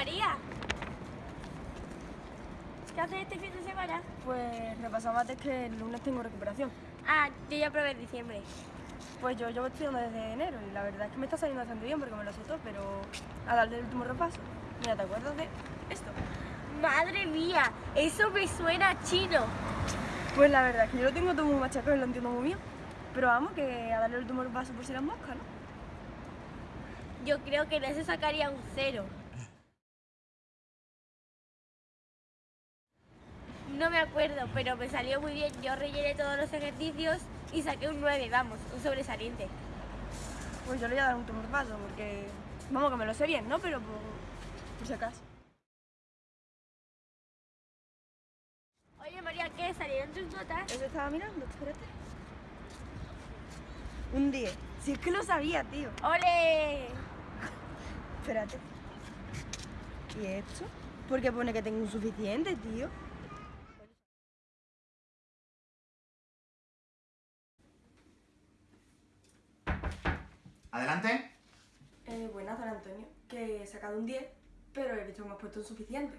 María. ¿Qué haces este fin de semana? Pues repasaba antes que el lunes tengo recuperación. Ah, yo ya probé en diciembre. Pues yo llevo estudiando desde enero y la verdad es que me está saliendo bastante bien porque me lo soltó, pero a darle el último repaso. Mira, ¿te acuerdas de esto? Madre mía, eso me suena chino. Pues la verdad es que yo lo tengo todo muy machacado y lo entiendo muy bien. Pero vamos, que a darle el último repaso por si las moscas, ¿no? Yo creo que no se sacaría un cero. No me acuerdo, pero me salió muy bien. Yo rellené todos los ejercicios y saqué un 9, vamos, un sobresaliente. Pues yo le voy a dar un repaso porque, vamos, que me lo sé bien, ¿no? Pero por, por si acaso. Oye María, ¿qué? ¿Salieron tus notas? Eso estaba mirando, espérate. Un 10. Si es que lo sabía, tío. ¡Ole! Espérate. ¿Y esto? ¿Por qué pone que tengo un suficiente, tío? Adelante. Eh, buenas, don Antonio. Que he sacado un 10, pero he visto que me has puesto un suficiente.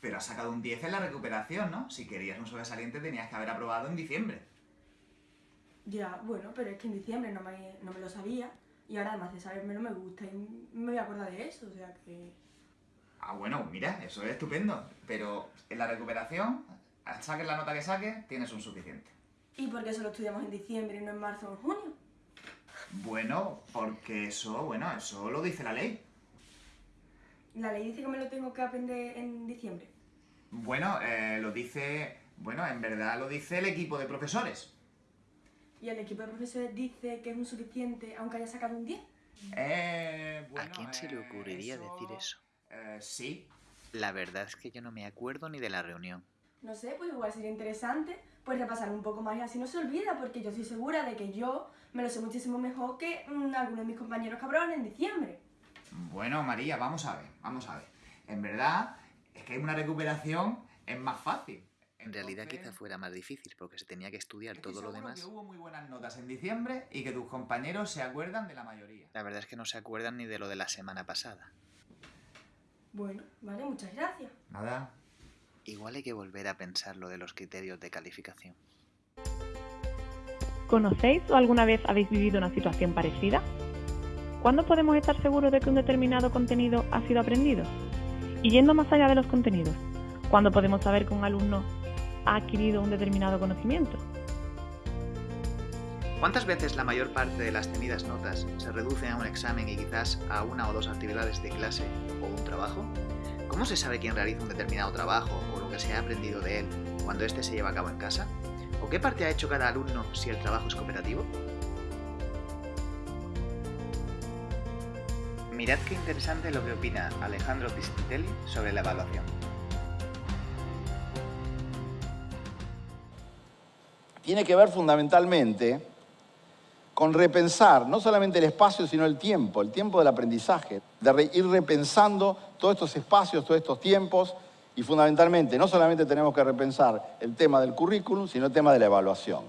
Pero has sacado un 10 en la recuperación, ¿no? Si querías un sobresaliente tenías que haber aprobado en diciembre. Ya, bueno, pero es que en diciembre no me, no me lo sabía. Y ahora, además de sabérmelo, me gusta y me voy a acordar de eso, o sea que... Ah, bueno, mira, eso es estupendo. Pero en la recuperación, saques la nota que saques, tienes un suficiente. ¿Y por qué solo estudiamos en diciembre y no en marzo o en junio? Bueno, porque eso, bueno, eso lo dice la ley. La ley dice que me lo tengo que aprender en diciembre. Bueno, eh, lo dice... Bueno, en verdad lo dice el equipo de profesores. Y el equipo de profesores dice que es un suficiente aunque haya sacado un 10. Eh, ¿A bueno, quién se le eh, ocurriría decir eso? Eh, sí. La verdad es que yo no me acuerdo ni de la reunión. No sé, pues igual sería interesante pues repasar un poco más y así no se olvida, porque yo estoy segura de que yo me lo sé muchísimo mejor que mm, algunos de mis compañeros cabrones en diciembre. Bueno, María, vamos a ver, vamos a ver. En verdad, es que una recuperación es más fácil. En realidad Entonces, quizá fuera más difícil porque se tenía que estudiar estoy todo lo demás. que hubo muy buenas notas en diciembre y que tus compañeros se acuerdan de la mayoría. La verdad es que no se acuerdan ni de lo de la semana pasada. Bueno, vale, muchas gracias. Nada. Igual hay que volver a pensar lo de los criterios de calificación. ¿Conocéis o alguna vez habéis vivido una situación parecida? ¿Cuándo podemos estar seguros de que un determinado contenido ha sido aprendido? Y yendo más allá de los contenidos, ¿cuándo podemos saber que un alumno ha adquirido un determinado conocimiento? ¿Cuántas veces la mayor parte de las temidas notas se reducen a un examen y quizás a una o dos actividades de clase o un trabajo? ¿Cómo se sabe quién realiza un determinado trabajo o lo que se ha aprendido de él cuando éste se lleva a cabo en casa? ¿O qué parte ha hecho cada alumno si el trabajo es cooperativo? Mirad qué interesante lo que opina Alejandro Pistitelli sobre la evaluación. tiene que ver fundamentalmente con repensar no solamente el espacio, sino el tiempo, el tiempo del aprendizaje, de ir repensando todos estos espacios, todos estos tiempos, y fundamentalmente no solamente tenemos que repensar el tema del currículum, sino el tema de la evaluación,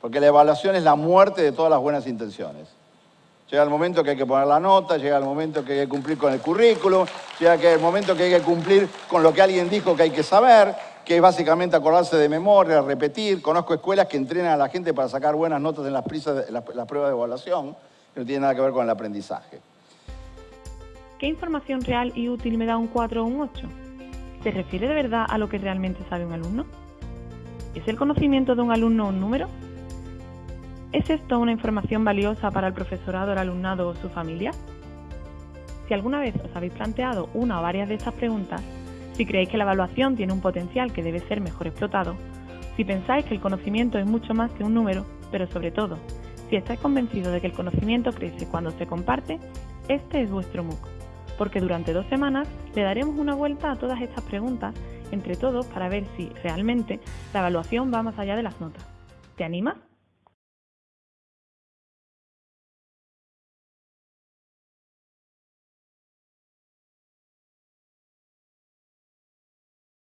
porque la evaluación es la muerte de todas las buenas intenciones. Llega el momento que hay que poner la nota, llega el momento que hay que cumplir con el currículum, llega el momento que hay que cumplir con lo que alguien dijo que hay que saber, que es básicamente acordarse de memoria, repetir. Conozco escuelas que entrenan a la gente para sacar buenas notas en las, prisas las- las pruebas de evaluación, que no tiene nada que ver con el aprendizaje. ¿Qué información real y útil me da un 4 o un 8? ¿Se refiere de verdad a lo que realmente sabe un alumno? ¿Es el conocimiento de un alumno un número? ¿Es esto una información valiosa para el profesorado, el alumnado o su familia? Si alguna vez os habéis planteado una o varias de estas preguntas, si creéis que la evaluación tiene un potencial que debe ser mejor explotado, si pensáis que el conocimiento es mucho más que un número, pero sobre todo, si estáis convencidos de que el conocimiento crece cuando se comparte, este es vuestro MOOC, porque durante dos semanas le daremos una vuelta a todas estas preguntas entre todos para ver si realmente la evaluación va más allá de las notas. ¿Te animas?